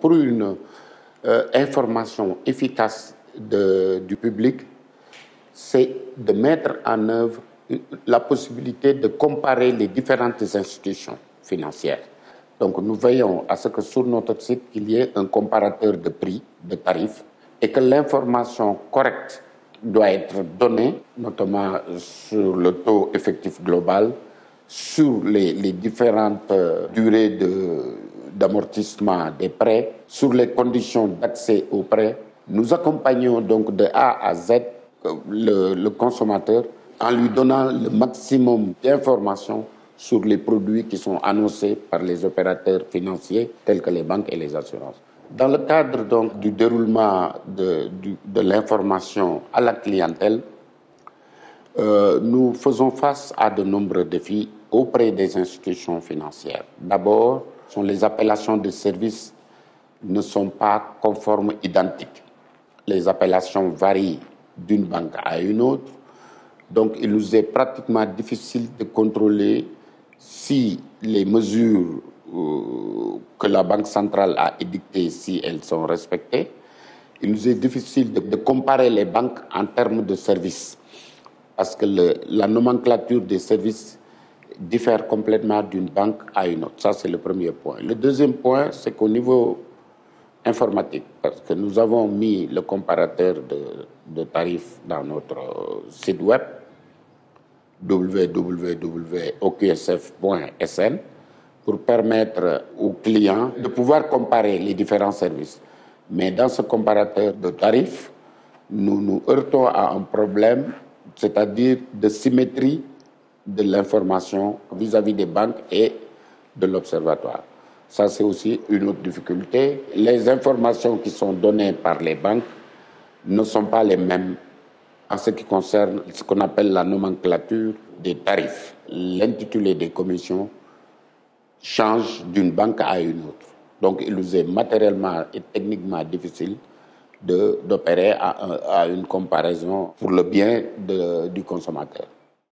Pour une euh, information efficace de, du public, c'est de mettre en œuvre la possibilité de comparer les différentes institutions financières. Donc nous veillons à ce que sur notre site, il y ait un comparateur de prix, de tarifs, et que l'information correcte doit être donnée, notamment sur le taux effectif global, sur les, différentes euh, durées d'amortissement des prêts, sur les conditions d'accès aux prêts. Nous accompagnons donc de A à Z euh, le, consommateur en lui donnant le maximum d'informations sur les produits qui sont annoncés par les opérateurs financiers tels que les banques et les assurances. Dans le cadre donc du déroulement de l'information à la clientèle, euh, nous faisons face à de nombreux défis auprès des institutions financières. D'abord, sont les appellations de services ne sont pas conformes identiques. Les appellations varient d'une banque à une autre. Donc, il nous est pratiquement difficile de contrôler si les mesures euh, que la Banque centrale a édictées, si elles sont respectées. Il nous est difficile de, comparer les banques en termes de services, parce que la nomenclature des services diffère complètement d'une banque à une autre. Ça, c'est le premier point. Le deuxième point, c'est qu'au niveau informatique, parce que nous avons mis le comparateur de, tarifs dans notre site web, www.oqsf.sn pour permettre aux clients de pouvoir comparer les différents services. Mais dans ce comparateur de tarifs, nous nous heurtons à un problème, c'est-à-dire de symétrie de l'information vis-à-vis des banques et de l'observatoire. Ça, c'est aussi une autre difficulté. Les informations qui sont données par les banques ne sont pas les mêmes en ce qui concerne ce qu'on appelle la nomenclature des tarifs. L'intitulé des commissions change d'une banque à une autre. Donc, il nous est matériellement et techniquement difficile d'opérer à, une comparaison pour le bien du consommateur.